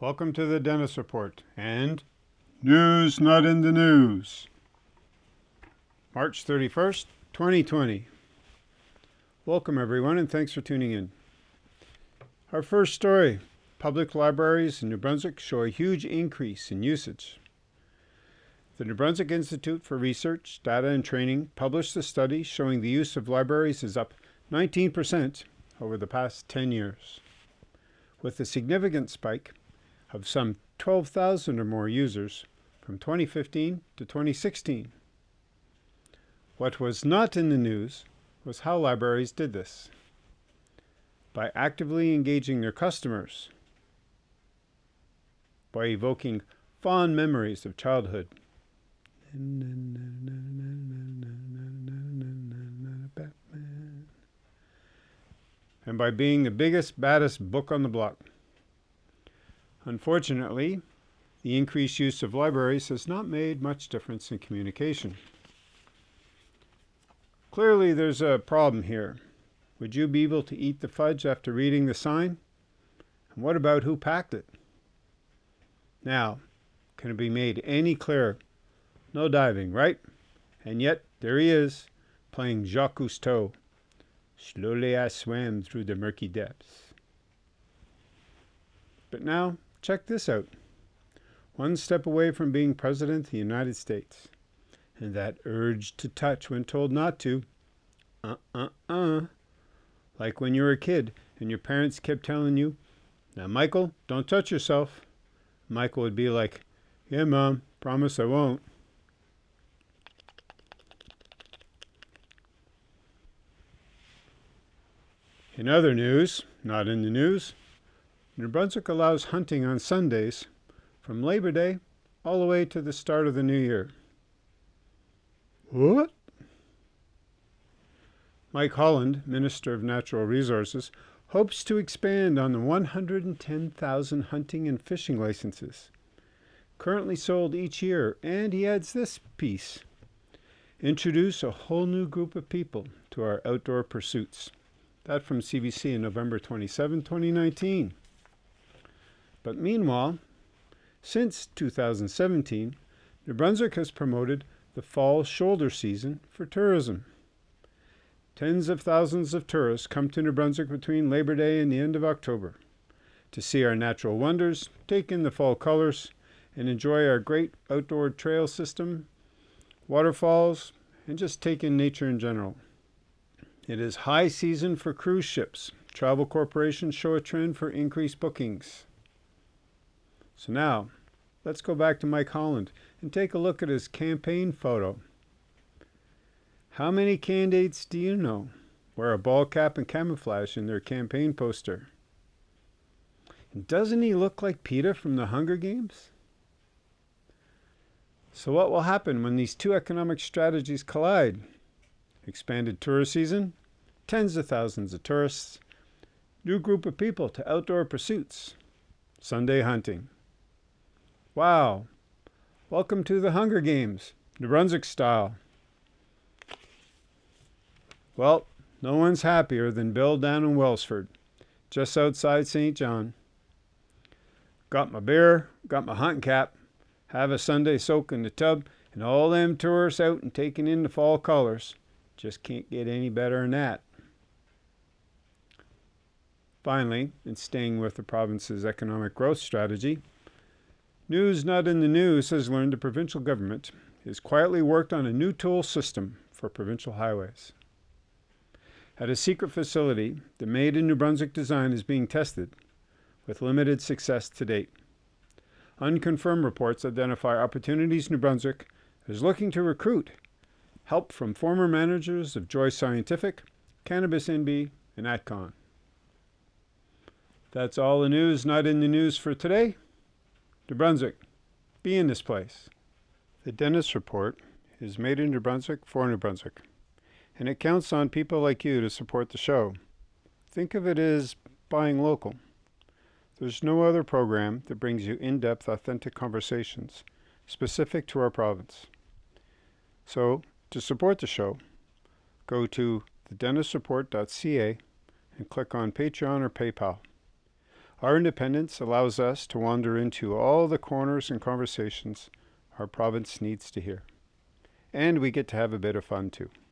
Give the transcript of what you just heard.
Welcome to the Dentist Report and News Not in the News. March 31st, 2020. Welcome everyone and thanks for tuning in. Our first story, public libraries in New Brunswick show a huge increase in usage. The New Brunswick Institute for Research, Data and Training published a study showing the use of libraries is up 19% over the past 10 years, with a significant spike of some 12,000 or more users from 2015 to 2016. What was not in the news was how libraries did this. By actively engaging their customers, by evoking fond memories of childhood, and by being the biggest, baddest book on the block. Unfortunately, the increased use of libraries has not made much difference in communication. Clearly, there's a problem here. Would you be able to eat the fudge after reading the sign? And what about who packed it? Now, can it be made any clearer? No diving, right? And yet, there he is, playing Jacques Cousteau. Slowly I swam through the murky depths. But now, Check this out. One step away from being President of the United States. And that urge to touch when told not to. Uh-uh-uh. Like when you were a kid and your parents kept telling you, Now, Michael, don't touch yourself. Michael would be like, Yeah, Mom, promise I won't. In other news, not in the news, New Brunswick allows hunting on Sundays from Labor Day all the way to the start of the new year. What? Mike Holland, Minister of Natural Resources, hopes to expand on the 110,000 hunting and fishing licenses currently sold each year, and he adds this piece. Introduce a whole new group of people to our outdoor pursuits. That from CBC in November 27, 2019. But meanwhile, since 2017, New Brunswick has promoted the fall shoulder season for tourism. Tens of thousands of tourists come to New Brunswick between Labor Day and the end of October to see our natural wonders, take in the fall colors, and enjoy our great outdoor trail system, waterfalls, and just take in nature in general. It is high season for cruise ships. Travel corporations show a trend for increased bookings. So now, let's go back to Mike Holland and take a look at his campaign photo. How many candidates do you know wear a ball cap and camouflage in their campaign poster? And doesn't he look like Peeta from the Hunger Games? So what will happen when these two economic strategies collide? Expanded tourist season, tens of thousands of tourists, new group of people to outdoor pursuits, Sunday hunting. Wow. Welcome to the Hunger Games, New Brunswick style. Well, no one's happier than Bill down in Welsford, just outside Saint John. Got my beer, got my hunting cap, have a Sunday soak in the tub, and all them tourists out and taking in the fall colors. Just can't get any better than that. Finally, in staying with the province's economic growth strategy, News Not in the News has learned the provincial government has quietly worked on a new toll system for provincial highways. At a secret facility, the Made in New Brunswick design is being tested, with limited success to date. Unconfirmed reports identify Opportunities New Brunswick is looking to recruit help from former managers of Joi Scientific, Cannabis NB, and Atcon. That's all the news not in the news for today. New Brunswick, be in this place. The Dentist Report is made in New Brunswick for New Brunswick, and it counts on people like you to support the show. Think of it as buying local. There's no other program that brings you in-depth, authentic conversations specific to our province. So, to support the show, go to thedentistreport.ca and click on Patreon or PayPal. Our independence allows us to wander into all the corners and conversations our province needs to hear. And we get to have a bit of fun too.